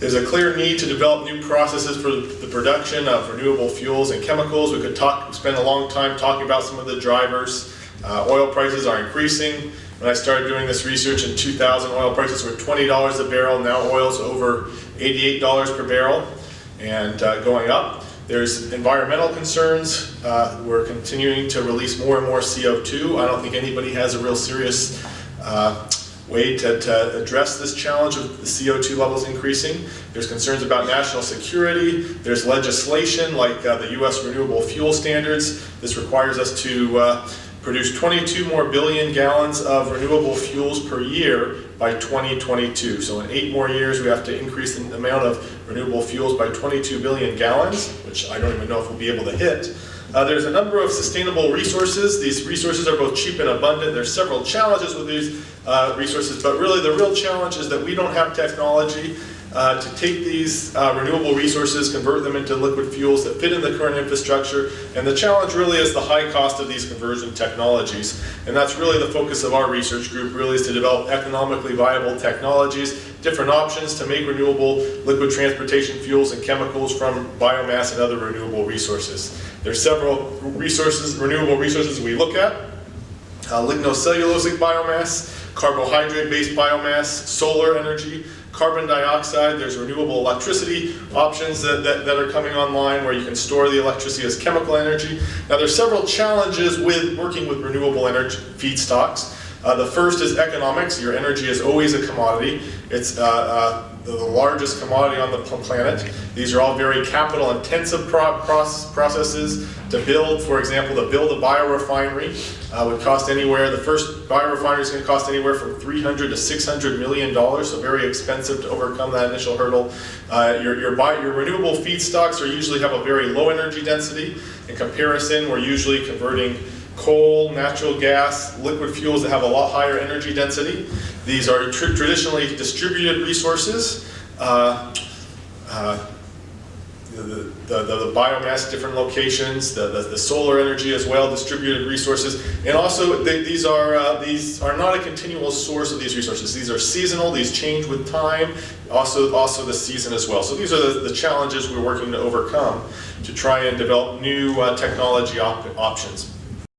There's a clear need to develop new processes for the production of renewable fuels and chemicals. We could talk, spend a long time talking about some of the drivers. Uh, oil prices are increasing. When I started doing this research in 2000, oil prices were $20 a barrel. Now oil's over $88 per barrel and uh, going up. There's environmental concerns. Uh, we're continuing to release more and more CO2. I don't think anybody has a real serious uh, way to, to, address this challenge of the CO2 levels increasing. There's concerns about national security. There's legislation like uh, the U.S. Renewable Fuel Standards. This requires us to uh, produce 22 more billion gallons of renewable fuels per year by 2022. So in eight more years, we have to increase the amount of renewable fuels by 22 billion gallons, which I don't even know if we'll be able to hit. Uh, there's a number of sustainable resources. These resources are both cheap and abundant. There's several challenges with these uh, resources, but really the real challenge is that we don't have technology uh, to take these uh, renewable resources, convert them into liquid fuels that fit in the current infrastructure, and the challenge really is the high cost of these conversion technologies. And that's really the focus of our research group, really is to develop economically viable technologies, different options to make renewable liquid transportation fuels and chemicals from biomass and other renewable resources. There's several resources, renewable resources we look at. Uh, lignocellulosic biomass, carbohydrate-based biomass, solar energy, carbon dioxide, there's renewable electricity options that, that, that, are coming online where you can store the electricity as chemical energy. Now there's several challenges with working with renewable energy feedstocks. Uh, the first is economics. Your energy is always a commodity. It's uh, uh, the largest commodity on the planet. These are all very capital intensive pro processes to build. For example, to build a biorefinery uh, would cost anywhere, the first biorefinery is going to cost anywhere from 300 to 600 million dollars, so very expensive to overcome that initial hurdle. Uh, your, your, your renewable feedstocks are usually have a very low energy density. In comparison, we're usually converting coal, natural gas, liquid fuels that have a lot higher energy density. These are tr traditionally distributed resources. Uh, uh, the, the, the, the, biomass different locations, the, the, the, solar energy as well, distributed resources, and also they, these are uh, these are not a continual source of these resources. These are seasonal. These change with time. Also, also the season as well. So these are the, the challenges we're working to overcome to try and develop new uh, technology op options.